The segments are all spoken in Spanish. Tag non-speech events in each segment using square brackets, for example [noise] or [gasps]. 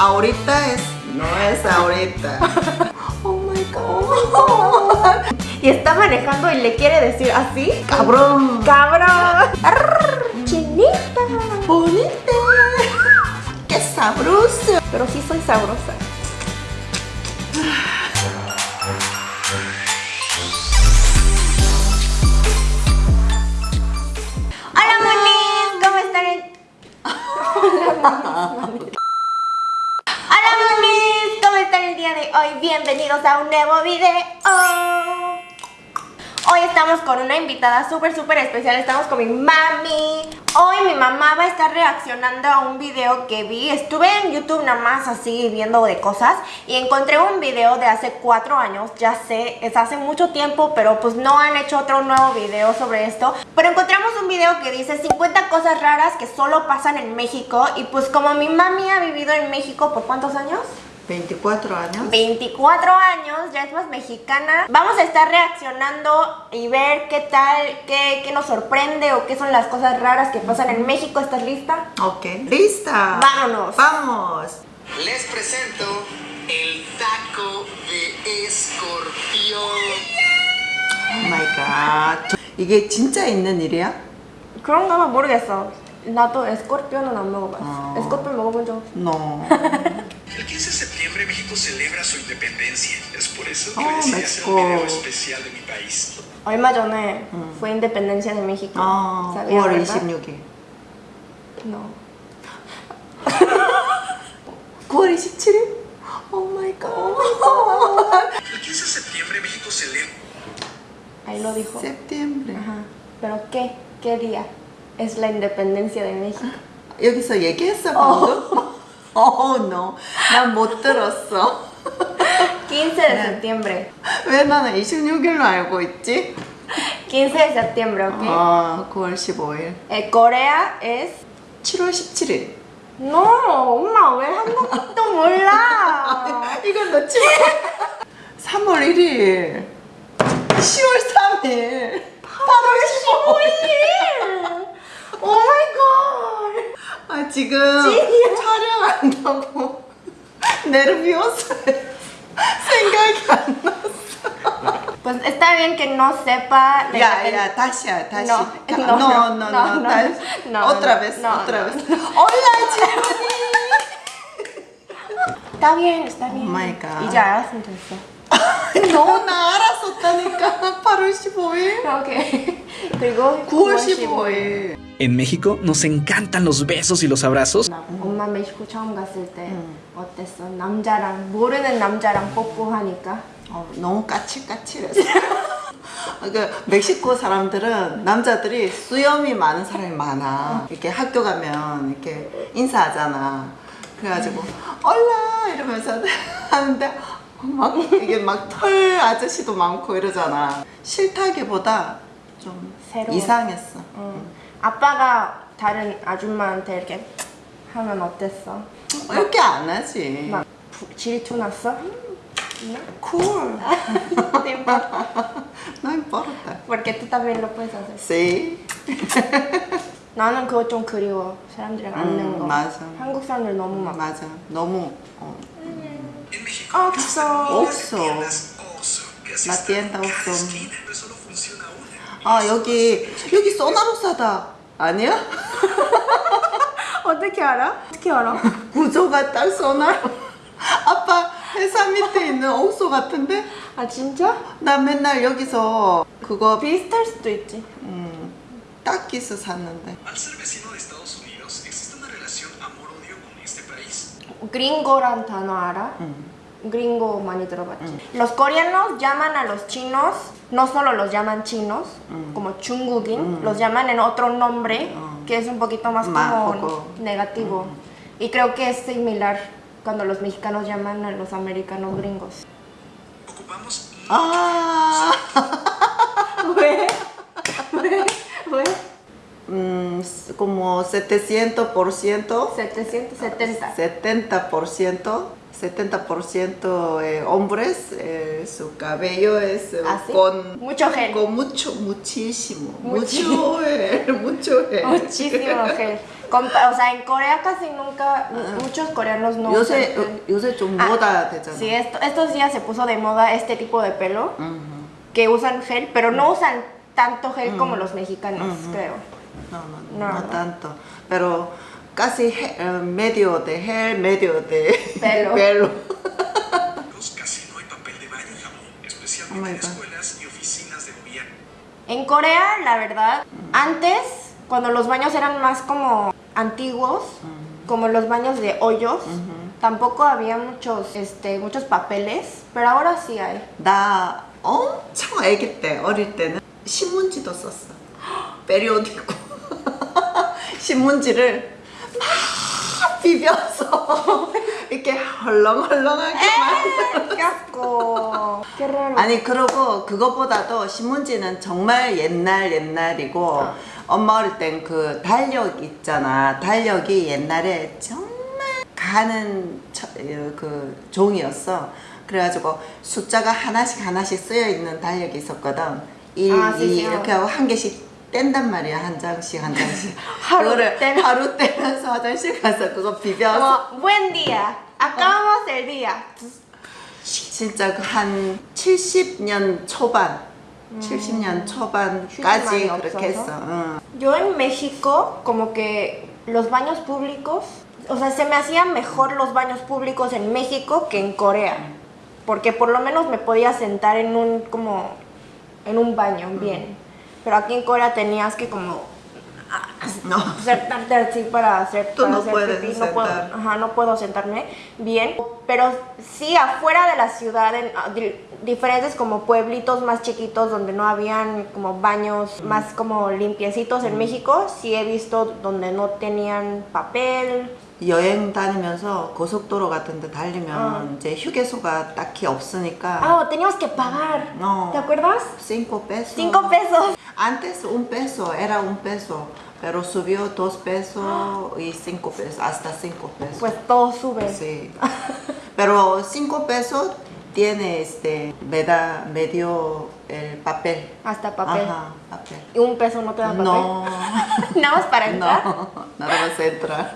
ahorita es, no es ahorita. [laughs] Oh my god. Y está manejando y le quiere decir así. Cabrón. ¡Cabrón! Arr, ¡Chinita! Bonita. Qué sabroso. Pero sí soy sabrosa. Hola monis, ¿cómo están? Hola [laughs] [laughs] monis, ¿cómo están el día de hoy? Bienvenidos a un nuevo video. Hoy estamos con una invitada súper súper especial, estamos con mi mami Hoy mi mamá va a estar reaccionando a un video que vi Estuve en YouTube nada más así viendo de cosas Y encontré un video de hace cuatro años, ya sé, es hace mucho tiempo Pero pues no han hecho otro nuevo video sobre esto Pero encontramos un video que dice 50 cosas raras que solo pasan en México Y pues como mi mami ha vivido en México por cuántos años? 24 años. 24 años, ya es más mexicana. Vamos a estar reaccionando y ver qué tal, qué, qué nos sorprende o qué son las cosas raras que pasan en México. ¿Estás lista? Ok, lista. Vámonos. Vamos. Les presento el taco de escorpión. Oh my god. 이게 진짜 있는 일이야? 그런가 봐 모르겠어. 나도 에스코피온은 안 먹어봤어. 어. 에스코피온 먹어본 적 없어. No. [laughs] El 15 de septiembre México celebra su independencia. Es por eso que Oh, decidí hacer un México. video especial de mi país. 얼마 전에 fue independencia de México. 아, ¿Sabías, 9월 verdad? 26일. No. [laughs] 9월 27일? Oh my god. El 15 de septiembre México celebra. Ahí lo dijo. septiembre. Ajá. ¿Pero qué? ¿Qué día? Es la independencia de México. 여기서 얘기했어 방금? Oh no. 난 못 들었어. 15 de septiembre. 왜 나는 26일로 알고 있지? 15 de septiembre, ¿ok? 아, 9월 15일. Eh, Corea es... 7월 17일. No, 엄마 왜 한국도 몰라? 이건 너 7월 3월 1일. 10월 3일. 8월 15일. 오 마이 갓. 아, 지금 촬영한다고 생각이 안 났어. Pues está bien que no sepa independ- 야, 다시야, 다시. No, 가- no, no, no, no, otra vez, otra vez. Hola, 지훈이. Está bien, está bien. Oh my God. 이제 알았으면 됐어. 너 나 알았었다니까. 8월 15일. 오케이. 그리고 9월 15일. En México nos encantan los besos y los abrazos. 엄마 멕시코 처음 갔을 때 어땠어? 남자랑 모르는 남자랑 뽀뽀하니까 어, 너무 까칠까칠했어. [laughs] 그 멕시코 사람들은 남자들이 수염이 많은 사람이 많아. 이렇게 학교 가면 이렇게 인사하잖아. 그래가지고 얼라 이러면서 [laughs] 하는데 막 이게 막 털 아저씨도 많고 이러잖아. 싫다기보다 좀 새로워. 이상했어. 응. 아빠가 다른 아줌마한테 이렇게 하면 어땠어? 이렇게 안 하지. 막 부- 질투 났어? 쿨. No te importa. No importa. Porque tú también lo puedes hacer. Sí. 나는 그거 좀 그리워. 사람들이랑 앉는 음, 거. 맞아. 한국 사람들 너무 막 맞아. 너무 어, 없어. 없어. están tienda en cada 아 여기 여기 소나루사다 아니야? [laughs] 어떻게 알아? 어떻게 알아? [laughs] 구조가 딱 소나루 아빠 회사 밑에 있는 옥소 같은데? 아 진짜? 나 맨날 여기서 그거 비슷할 수도 있지. 음, 딱기스 샀는데 país. Gringo란 단어 알아? gringo manitobachi. Mm. Los coreanos llaman a los chinos, no solo los llaman chinos, mm. como chungugin, mm. los llaman en otro nombre que es un poquito más, como poco. negativo. Y creo que es similar cuando los mexicanos llaman a los americanos gringos. Ocupamos... ¡Ah! [laughs] como 700%. 770. 70%. 70% eh, hombres, eh, su cabello es eh, ¿Ah, con mucho gel. Con mucho, muchísimo, muchísimo. mucho, gel, [laughs] mucho gel. Muchísimo gel. O sea, en Corea casi nunca, ah. muchos coreanos no yo sé, yo sé, ah, moda ah, Sí, esto, estos días se puso de moda este tipo de pelo, que usan gel, pero no usan tanto gel como los mexicanos, creo. No, no, no, no tanto, pero casi he- eh, medio de hair, medio de Pelo. [laughs] Casi no hay papel de baño y jabón, Oh my especialmente en God. escuelas y oficinas de gobierno. En Corea, la verdad, antes, cuando los baños eran más como antiguos, como los baños de hoyos, tampoco había muchos, este, muchos papeles, pero ahora sí hay. 나 엄청 아기 때 어릴 때는 신문지도 썼어. [gasps] 페리오디코 [laughs] 신문지를 막 비벼서 [laughs] 이렇게 헐렁헐렁하게 만들어. ¡Qué asco! ¡Qué raro! 아니 그러고 그것보다도 신문지는 정말 옛날 옛날이고 어. 엄마 어릴 땐 그 달력 있잖아 달력이 옛날에 정말 가는 처- 어, 그 종이었어 그래가지고 숫자가 하나씩 하나씩 쓰여 있는 달력이 있었거든 1, 아, 2 진짜. 이렇게 하고 한 개씩 뗀단 말이야 한 장씩 한 장씩 하루 그거를 떼면- 하루 떼면서 화장실 가서 그거 비벼서 Como, buen día, acabamos el día. 진짜 그 한 70년 초반, 70년 초반까지 휴지 많이 그렇게 했어. 없어서? 응. Yo en México, como que los baños públicos, o sea, se me hacían mejor los baños públicos en México que en Corea. Porque por lo menos me podía sentar en un, como, en un baño bien. Pero aquí en Corea tenías que como No. [laughs] sentarte así para hacer, Tú para no hacer puedes pipí, no puedo, ajá, no puedo sentarme bien, pero sí afuera de la ciudad, en ah, di- diferentes como pueblitos más chiquitos donde no habían como baños más como limpiecitos en México, sí he visto donde no tenían papel, 여행 다니면서 고속도로 같은 데 달리면 어. 이제 휴게소가 딱히 없으니까 ah, teníamos que pagar, No. ¿te acuerdas? cinco pesos. Cinco pesos. Antes un peso era un peso, pero subió dos pesos y cinco pesos, hasta cinco pesos. Pues todo sube. Sí. [laughs] Pero cinco pesos tiene este, me da, me dio el papel. Hasta papel. Ajá, papel. Y un peso no te da papel. No, [laughs] Nada más para [laughs] entrar. no, nada más entra.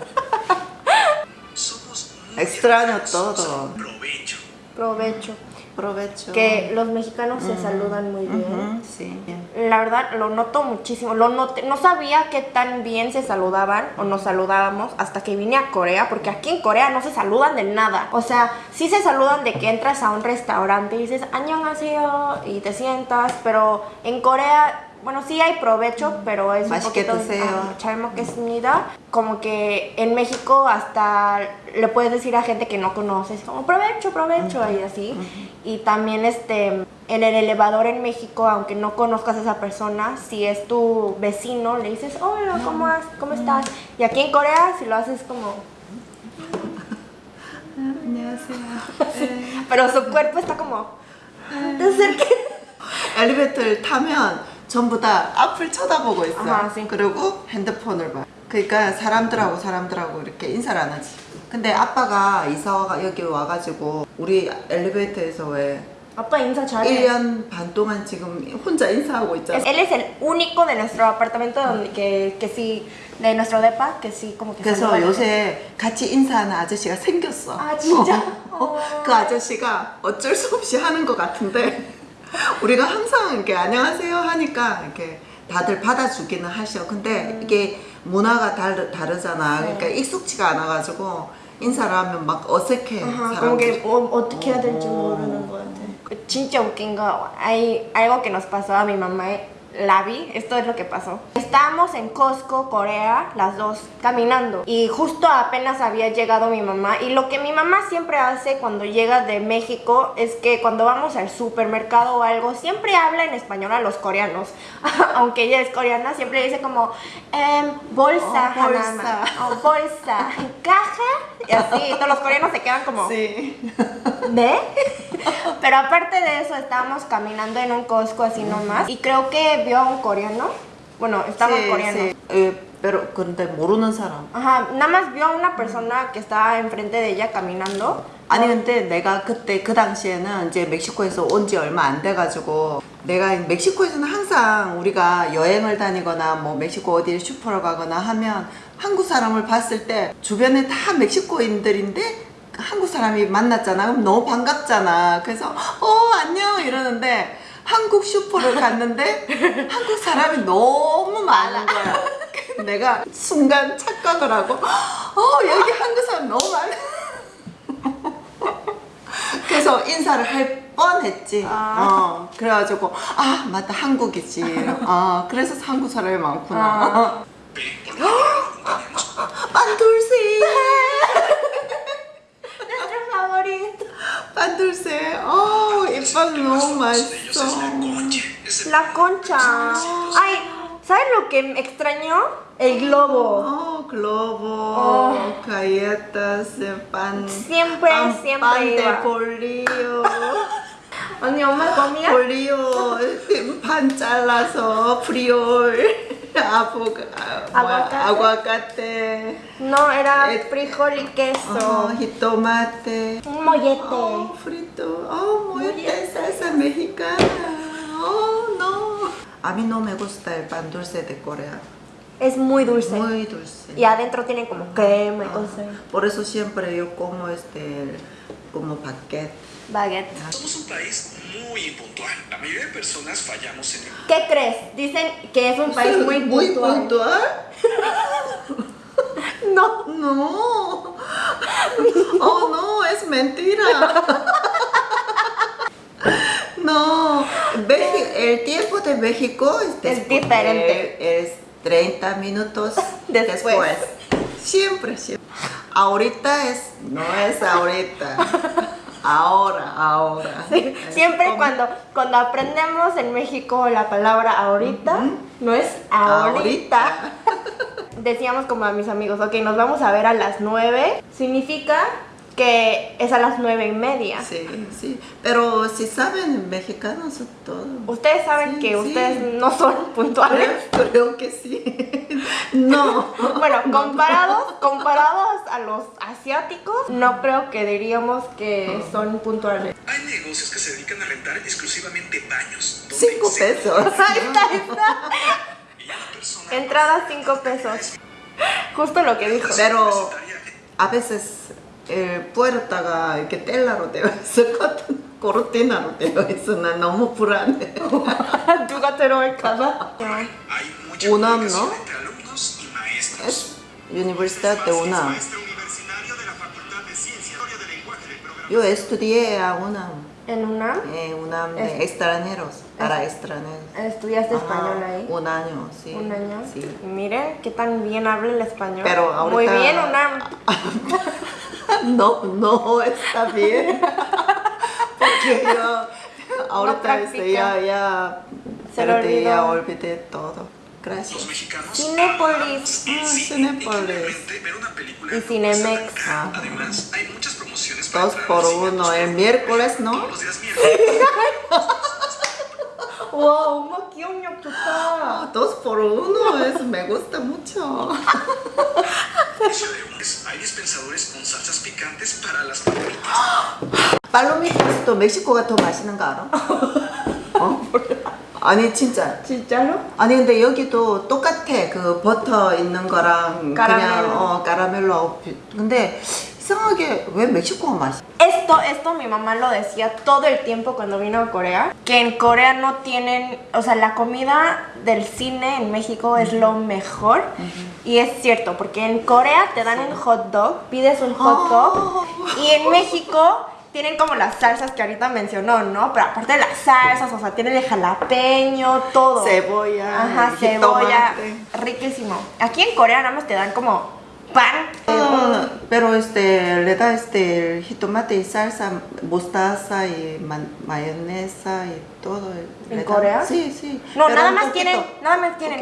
Extraño todo. Provecho. Provecho. Provecho. Que los mexicanos se saludan muy bien. Sí. La verdad, lo noto muchísimo. Lo noté. No sabía que tan bien se saludaban o nos saludábamos hasta que vine a Corea, porque aquí en Corea no se saludan de nada. O sea, sí se saludan de que entras a un restaurante y dices, añón y te sientas, pero en Corea bueno, sí hay provecho, pero es un 맛있게 poquito 드세요. ah, 잘 먹겠습니다. Como que en México hasta le puedes decir a gente que no conoces, como provecho, provecho y así. Y también este en el elevador en México, aunque no conozcas a esa persona, si es tu vecino, le dices, hola, ¿cómo, has- cómo estás? Y aquí en Corea, si lo haces como... 안녕하세요. [laughs] [laughs] Pero su cuerpo está como... "Te acerques". 엘리베이터를 타면 전부 다 앞을 쳐다보고 있어. sí. 그리고 핸드폰을 봐. 그러니까 사람들하고 사람들하고 이렇게 인사를 안 하지. 근데 아빠가 이사가 여기 와가지고 우리 엘리베이터에서 왜 Apa 인사 잘해. 1년 반 동안 지금 혼자 인사하고 있잖아. Él es el único de nuestro apartamento donde que, que sí, de nuestro depa, que sí como que 그래서. 요새 같이 인사하는 아저씨가 생겼어. 아, 진짜? [laughs] 어, 그 아저씨가 어쩔 수 없이 하는 것 같은데 [laughs] 우리가 항상 이렇게 안녕하세요 하니까 이렇게 다들 받아주기는 하셔. 근데 이게 문화가 다르, 다르잖아. 네. 그러니까 익숙치가 않아 가지고 인사를 하면 막 어색해. 사람들이. o, 어떻게 해야 될지 모르는 것 같아. 진짜 웃긴 거, hay algo que nos pasó a mi mamá, la vi, esto es lo que pasó. Estábamos en Costco, Corea, las dos, caminando. Y justo apenas había llegado mi mamá. Y lo que mi mamá siempre hace cuando llega de México es que cuando vamos al supermercado o algo, siempre habla en español a los coreanos. [laughs] Aunque ella es coreana, siempre dice como, em, bolsa, Oh, bolsa. Hanama, o bolsa, caja. Y así, todos los coreanos se quedan como... Sí. ¿Ve? [laughs] Pero aparte de eso, estábamos caminando en un Costco así nomás. Y creo que vio coreano. Bueno, estaba Sí, coreano. sí. Eh, pero 근데 모르는 사람. Ajá, nada más vio a una persona que estaba enfrente de ella caminando. 아니 근데 내가 그때 그 당시에는 이제 멕시코에서 온 지 얼마 안 돼가지고 내가 멕시코에서는 항상 우리가 여행을 다니거나 뭐 멕시코 어디 슈퍼를 가거나 하면 한국 사람을 봤을 때 주변에 다 멕시코인들인데 한국 사람이 만났잖아 그럼 너무 반갑잖아 그래서 어 안녕 이러는데 한국 슈퍼를 갔는데 한국 사람이 너무 많은 거야 내가 순간 착각을 하고 어 여기 한국 사람 너무 많아 그래서 인사를 할 뻔했지. 어, 그래가지고 아 맞다 한국이지. 아 그래서 한국 사람이 많구나. Nuestro favorito. 반둘세. 어, 이빵 너무 Uno de ellos es 맛있어. la concha. Es el La concha. Ay, ¿sabes lo que me extrañó? El globo. 어, 글로버, 어. galletas, pan. Siempre, pan, siempre pan de iba. bolillo. 언니 엄마 comía? 볼리오 반 잘라서 프리올 aguacate. aguacate. No, era eh, frijol y queso. Oh, y tomate. Un mollete. Oh, frito. Oh, mollete, mollete. salsa mexicana. Oh, no. A mí no me gusta el pan dulce de Corea. Es muy dulce. Muy dulce. Y adentro tiene como crema y ah, cosas. Por eso siempre yo como este como paquete Baguette. Somos un país muy impuntual. La mayoría de personas fallamos en el ¿Qué crees? Dicen que es un país muy, muy puntual. puntual [laughs] No. No. Oh, no, es mentira. [laughs] No, el tiempo de México es, diferente. Es 30 minutos [laughs] Después. después. Siempre, siempre. Ahorita es, no es ahorita. Ahora, ahora. [laughs] Siempre ¿Cómo? cuando, cuando aprendemos en México la palabra ahorita, no es ahorita. [laughs] Decíamos como a mis amigos, ok, nos vamos a ver a las 9. Significa que es a las nueve y media. Sí, sí. Pero si saben, mexicanos son todo. Ustedes saben Sí, que sí. ustedes no son puntuales. Creo, [laughs] creo que sí. [laughs] No. Bueno, [laughs] comparados, comparados a los asiáticos, no creo que diríamos que son puntuales. Hay negocios que se dedican a rentar exclusivamente baños. Cinco pesos. Ahí está, ahí está. Y una persona Entrada 5 pesos. Justo lo que dijo. Pero a veces el puerta가 이렇게 텔라로 되어 있었거든. 고르티나로 되어 있어. 나 너무 불안해. 누가 들어올까봐. Maestros. Es Universidad de UNAM. Yo estudié a UNAM. En UNAM Eh, UNAM de Es- extranjeros. Para extranjeros. estudiaste español Ajá, ahí. Un año, sí. Un año. Sí. Y miren qué tan bien habla el español. Pero ahorita- Muy bien, UNAM. [laughs] No, no está bien. [laughs] Porque yo ahorita practica. este, ya, ya, Se lo ya olvidé todo. Los Gracias. mexicanos Cinépolis. amamos el Ah, cine y no Cinemex. Ajá. Además, hay muchas Dos por uno. El miércoles, ¿no? ¡Wow! ¡Mo 귀엽냐, 좋다! Dos por uno, eso me gusta mucho. Hay dispensadores con salsas picantes para las palomitas. 팔로미타스도 멕시코가 더 맛있는 거 알아? 어? 아니 진짜. 진짜로? 아니 근데 여기도 똑같아 그 버터 있는 거랑 까라멜로. 그냥 어 까라멜로 비- 근데 Isamage, ¿ve México más? Esto, esto mi mamá lo decía todo el tiempo cuando vino a Corea, que en Corea no tienen, o sea, la comida del cine en México es lo mejor. Y es cierto, porque en Corea te dan sí. un hot dog, pides un hot dog, oh. y en México tienen como las salsas que ahorita mencionó, ¿no? Pero aparte de las salsas, o sea, tienen el jalapeño, todo. Cebolla. Ajá, cebolla. Riquísimo. Aquí en Corea nada más te dan como pan. Ah, pero este le da este el jitomate y salsa, mostaza y ma- mayonesa y todo. ¿En le da- Corea? Sí, sí. No, nada más poquito. tienen, nada más tienen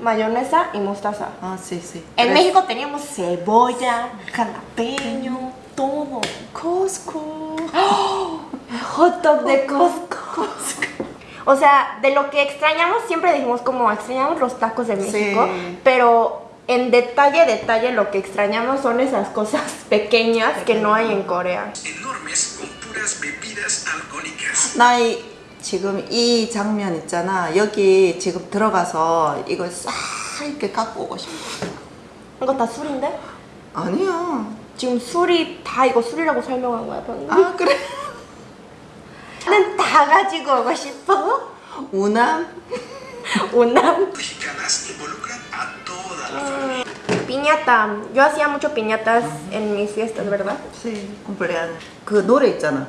mayonesa y mostaza. Ah, sí, sí. En Tres. México teníamos cebolla, jalapeño, todo. Costco. ¡Oh! Hot dog de Costco. O sea, de lo que extrañamos, siempre dijimos como extrañamos los tacos de México, Sí. pero en detalle, detalle, lo que extrañamos son esas cosas pequeñas que no hay en Corea. Enormes con puras bebidas alcohólicas. 나 이, 지금 이 장면 있잖아. 여기 지금 들어가서 이걸 싹 이렇게 갖고 오고 싶어. 이거 다 술인데? 아니야. 지금 술이 다 이거 술이라고 설명한 거야, 방금? 아 그래. 나는 다 가지고 오고 싶어. Mexicanas involucran a toda la familia. piñata. Yo hacía mucho piñatas en mis fiestas, ¿verdad? 네, 컴플레안. 그 노래 있잖아.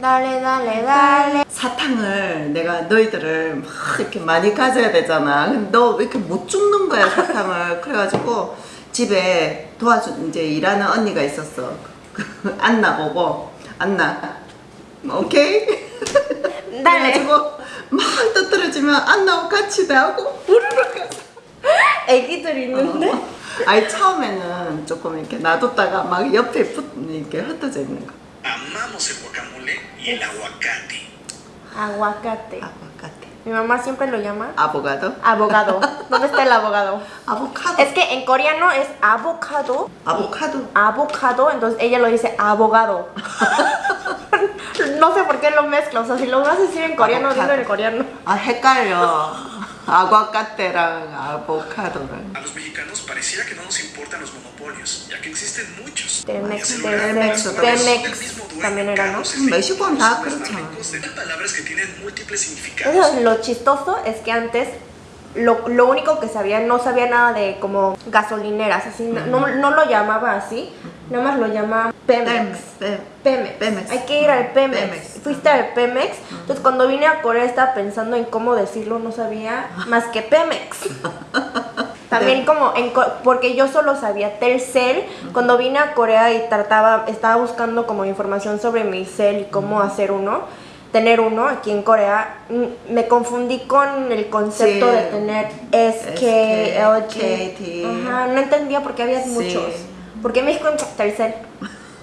Dale, dale, dale. 사탕을 내가 너희들을 막 이렇게 많이 가져야 되잖아. 근데 너 왜 이렇게 못 줍는 거야 사탕을. [laughs] 그래가지고 집에 도와준 이제 일하는 언니가 있었어. [laughs] 안나 보고 안나. 오케이. Dale. [laughs] 그래가지고 막 떠들어지면 안나하고 같이 나하고 우르르 가서. 애기들 있는데? 아니 처음에는 조금 이렇게 놔뒀다가 막 옆에 붙 이렇게 흩어져 있는 거. Amamos el guacamole y el aguacate. Aguacate. 아보카도. Mi mamá siempre lo llama 아보가도? abogado. ¿Dónde está el abogado? [laughs] 아보카도. Es que en coreano es avocado. 아보카도. Avocado, entonces ella lo dice abogado. [laughs] no sé por qué lo mezcla. O sea, si lo vas a decir en coreano, dilo Avocado. en coreano. 아 헷갈려. aguacateran, avocadoran. A los mexicanos pareciera que no nos importan los monopolios, ya que existen muchos. Telmex, Telmex, Telmex, también era, ¿no? México, Nácar, palabras que tienen múltiples significados. Lo chistoso es que antes lo, lo único que sabía, no sabía nada de como gasolineras, así, no, no, no lo llamaba así, nada más lo llama Pemex. Pemex. Pemex. Hay que ir al Pemex. Pemex. Fuiste al Pemex. Entonces cuando vine a Corea estaba pensando en cómo decirlo, no sabía más que Pemex. [laughs] También como en porque yo solo sabía Telcel. Cuando vine a Corea y trataba, estaba buscando como información sobre mi cel y cómo hacer uno, tener uno aquí en Corea, mm, me confundí con el concepto sí, de tener SK, LG. KT. Ajá, no entendía por qué había sí. muchos. Porque en México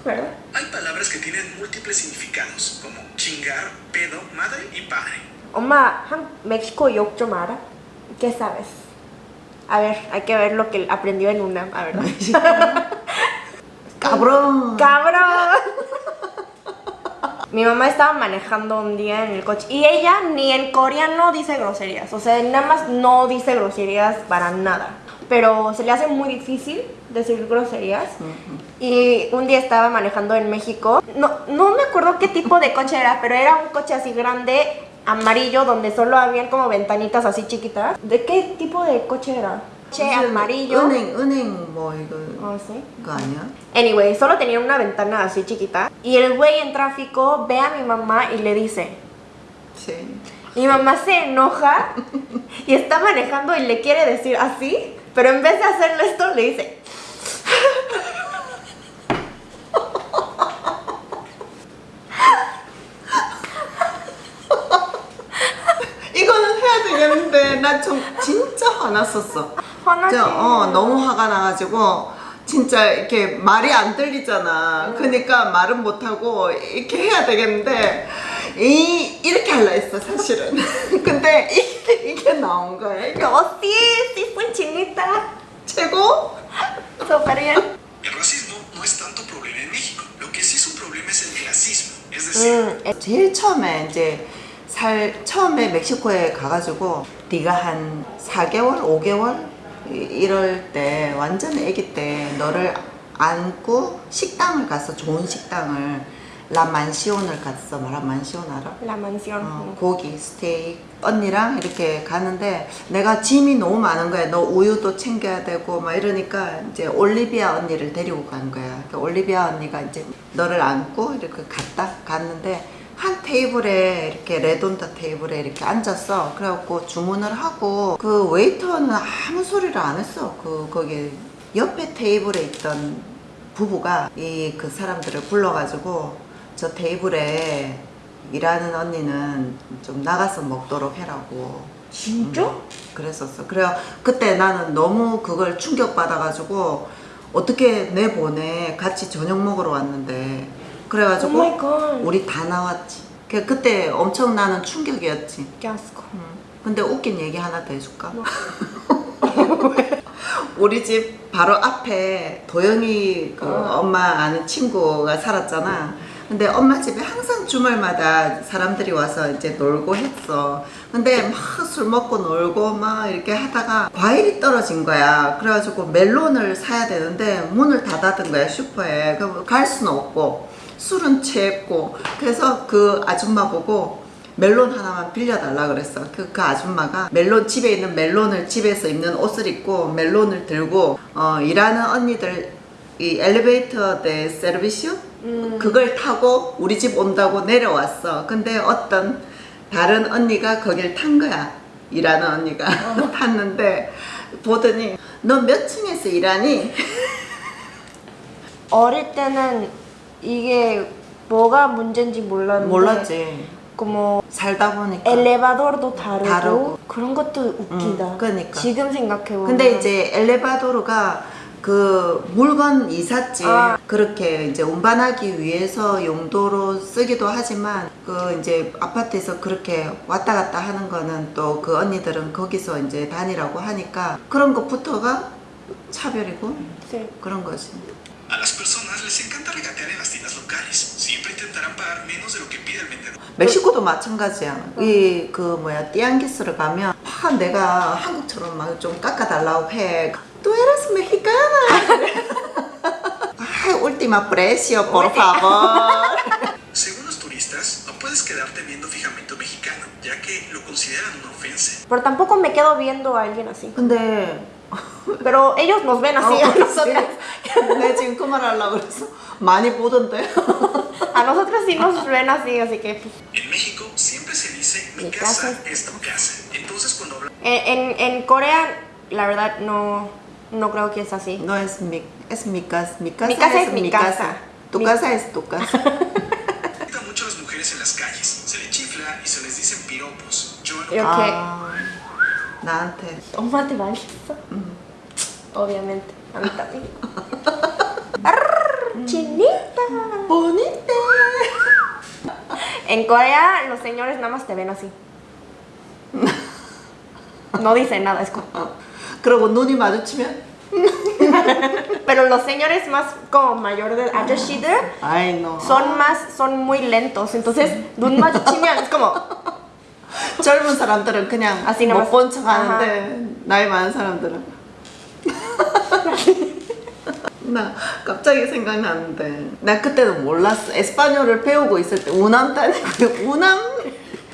¿verdad? Hay palabras que tienen múltiples significados, como chingar, pedo, madre y padre. Oma, México yo mara. ¿Qué sabes? A ver, hay que ver lo que aprendió en una, a ver. [laughs] Cabrón. Cabrón. Mi mamá estaba manejando un día en el coche y ella ni en coreano dice groserías, o sea, nada más no dice groserías para nada. Pero se le hace muy difícil decir groserías. Y un día estaba manejando en México. No, no me acuerdo qué tipo de coche era, pero era un coche así grande, amarillo, donde solo habían como ventanitas así chiquitas. ¿De qué tipo de coche era? Coche 무슨 amarillo. 은행 은행 뭐 이거 Oh, sí. 그거 아니야? Anyway, solo tenía una ventana así chiquita. Y el güey en tráfico ve a mi mamá y le dice. Sí. Mi mamá se enoja y está manejando y le quiere decir así. Pero en vez de hacerle esto, le dice. 이거는 해야 되겠는데 나 좀 진짜 화났었어. 화나지. 어 너무 화가 나가지고 진짜 이렇게 말이 안 들리잖아. 그러니까 말은 못 하고 이렇게 해야 되겠는데 이 이렇게 할라 했어 사실은. 근데 이게, 이게 나온 거야. 이게 sí, fue chinita. 최고. Decir, 음, 제일 처음에 이제 살 처음에 멕시코에 가가지고 네가 한 4개월, 5개월 이- 이럴 때 완전 아기 때 너를 안고 식당을 갔어 좋은 식당을 라만시온을 갔어 라만시온 알아? Mansión. 어, 고기, 스테이크 언니랑 이렇게 가는데 내가 짐이 너무 많은 거야. 너 우유도 챙겨야 되고 막 이러니까 이제 올리비아 언니를 데리고 간 거야. 그 올리비아 언니가 이제 너를 안고 이렇게 갔다 갔는데 한 테이블에 이렇게 레돈다 테이블에 이렇게 앉았어. 그래갖고 주문을 하고 그 웨이터는 아무 소리를 안 했어. 그 거기 옆에 테이블에 있던 부부가 이 그 사람들을 불러가지고 저 테이블에 일하는 언니는 좀 나가서 먹도록 해라고 진짜? 그랬었어. 그래 그때 나는 너무 그걸 충격 받아가지고 어떻게 내보내 같이 저녁 먹으러 왔는데 그래가지고 Oh. 우리 다 나왔지. 그 그때 엄청 나는 충격이었지. Qué asco. 근데 웃긴 얘기 하나 더 해줄까? [laughs] 우리 집 바로 앞에 도영이 그 엄마 아는 친구가 살았잖아. 근데 엄마 집에 항상 주말마다 사람들이 와서 이제 놀고 했어. 근데 막 술 먹고 놀고 막 이렇게 하다가 과일이 떨어진 거야. 그래가지고 멜론을 사야 되는데 문을 닫아둔 거야 슈퍼에. 그럼 갈 수는 없고 술은 취했고 그래서 그 아줌마 보고 멜론 하나만 빌려달라 그랬어. 그, 그 아줌마가 멜론 집에 있는 멜론을 집에서 입는 옷을 입고 멜론을 들고 어, 일하는 언니들 이 엘리베이터 대 서비스 그걸 타고 우리 집 온다고 내려왔어. 근데 어떤 다른 언니가 거길 탄 거야. 일하는 언니가 [laughs] 탔는데 보더니 너 몇 층에서 일하니? [laughs] 어릴 때는 이게 뭐가 문제인지 몰랐는데 몰랐지. como 살다 보니까. 엘레바도르도 다르고, 다르고. 그런 것도 웃기다. 음, 그러니까. 지금 생각해보면 근데 이제 엘레바도르가 그 물건 이삿짐 아. 그렇게 이제 운반하기 위해서 용도로 쓰기도 하지만 그 이제 아파트에서 그렇게 왔다 갔다 하는 거는 또 그 언니들은 거기서 이제 다니라고 하니까 그런 것부터가 차별이고 Sí. 그런 거지. A las personas les encanta regatear en las tiendas locales. Siempre intentarán pagar menos de lo que pide el vendedor. 멕시코도 마찬가지야. 이 그 뭐야 띠안기스를 가면 아 내가 한국처럼 막 좀 깎아달라고 해. Tú eres mexicana. Ay, última precio, por favor. Según los turistas, no puedes quedarte viendo fijamente a un mexicano, ya que lo consideran una ofensa. Pero tampoco me quedo viendo a alguien así. 근데 Pero ellos nos ven así 어, a [laughs] nosotras. 내 지금 그 말 하려고 그랬어. 많이 보던데. A nosotros sí nos ven así, así que pues, En México siempre se dice mi, Mi casa, casa es tu casa. Entonces cuando hablan en, en, en Corea la verdad no, no creo que es así. No es mi, es mi casa. Mi casa, Mi casa es mi casa. Tu Mi- casa es tu casa. mucho a las mujeres en las calles, se les chifla y se les dicen piropos. Yo no 이렇게 아, 나한테. 엄마한테 많이 했어. Obviamente. A mí también. Arr, Chinita. bonita. En Corea los señores nada más te ven así. No dicen nada, es como... 그러고 눈이 마주치면 Pero los señores más como mayor de 아저씨들 아이 no. son más, son muy lentos. Entonces, 눈 마주치면 es como... 젊은 사람들은 그냥 Así nomás. 못본 척 하는데 나이 많은 사람들은 [laughs] 나 갑자기 생각나는데. 나 그때는 몰랐어. 에스파뇰을 배우고 있을 때. 우남 다니고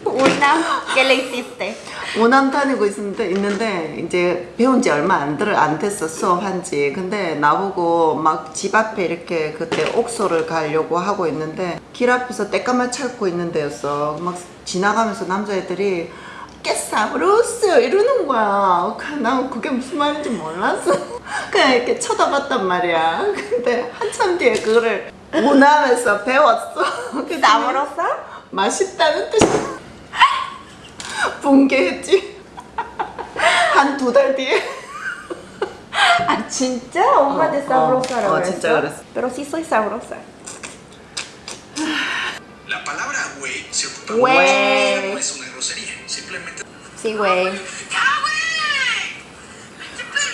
Una, ¿qué le hiciste? 우남 다니고 있는데 있는데 이제 배운 지 얼마 안, 들, 안 됐어 수업한 지. 근데 나보고 막 집 앞에 이렇게 그때 옥소를 가려고 하고 있는데 길 앞에서 떼까만 찾고 있는 데였어. 막 지나가면서 남자애들이 깨사브로스! 이러는 거야. 그- 난 그게 무슨 말인지 몰랐어 그냥 이렇게 쳐다봤단 말이야 근데 한참 뒤에 그거를 우남에서 배웠어 그랬더니 ¿Sabrosa? 맛있다는 뜻이 붕괴했지 한 두 달 뒤에 Ah, 진짜? 엄마한테 어, sabrosa라고 어, 했어? 진짜 그랬어. Pero sí soy sabrosa. La palabra güey se ocupa Güey. no es una grosería, simplemente Sí, güey.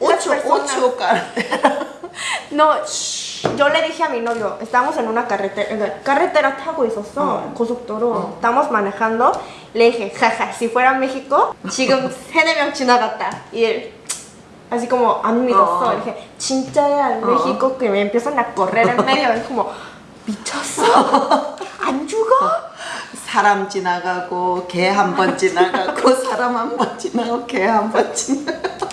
las 오초 personas. 오초 갈 [laughs] No, yo le dije a mi novio, estamos en una carretera, en la carretera 타고 있었어, 어. 고속도로. Estamos manejando. Le dije, jaja, si fuera México, 지금 세네 명 지나갔다. Y él, así como, 안 믿었어. 어. Le dije, 진짜야, en México que me empiezan a correr en medio. [laughs] Es como, 미쳤어? 안 죽어? 사람 지나가고 개 한 번 지나가고 사람 한 번 지나고 개 한 번 지나가고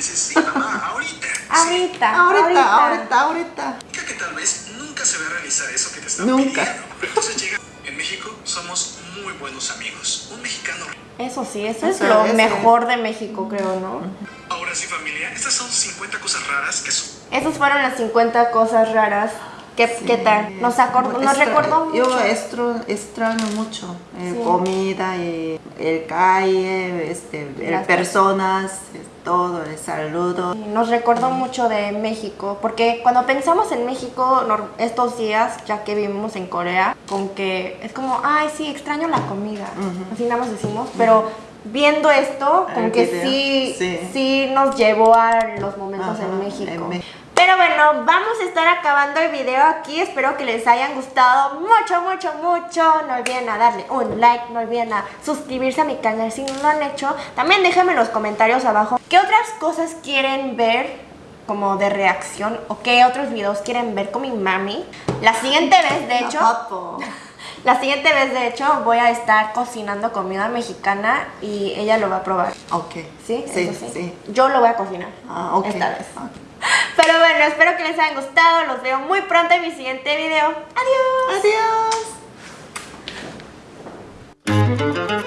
dices, [laughs] sí, mamá, ahorita. Ahorita, ahorita ahorita ahorita Significa que tal vez nunca se va a realizar eso que te están Nunca. pidiendo. Entonces llega en México. Somos muy buenos amigos. Un mexicano. Eso sí, eso, Eso, es lo eso. mejor de México, creo, ¿no? Ahora sí, familia, estas son 50 cosas raras que son. Esas fueron las 50 cosas raras. ¿Qué, ¿qué tal? Nos, acordó, nos Extra- recordó mucho. Yo extra- extraño mucho eh, Sí. comida y el calle, este, el personas, eh, todo, el saludo. Nos recordó mucho de México, porque cuando pensamos en México estos días, ya que vivimos en Corea, con que es como, ay, sí, extraño la comida, así nada más decimos, pero viendo esto, como que sí, sí. sí nos llevó a los momentos Ajá, en México. en Me- Pero bueno, vamos a estar acabando el video aquí. Espero que les hayan gustado mucho, mucho, mucho. No olviden a darle un like, no olviden a suscribirse a mi canal si no lo han hecho. También déjenme en los comentarios abajo qué otras cosas quieren ver como de reacción o qué otros videos quieren ver con mi mami. La siguiente vez, de hecho. La siguiente vez, de hecho, voy a estar cocinando comida mexicana y ella lo va a probar. Ok. ¿Sí? Sí, sí. Yo lo voy a cocinar. Ah, ok. Esta vez. [laughs] Pero bueno, espero que les hayan gustado. Los veo muy pronto en mi siguiente video. Adiós. Adiós.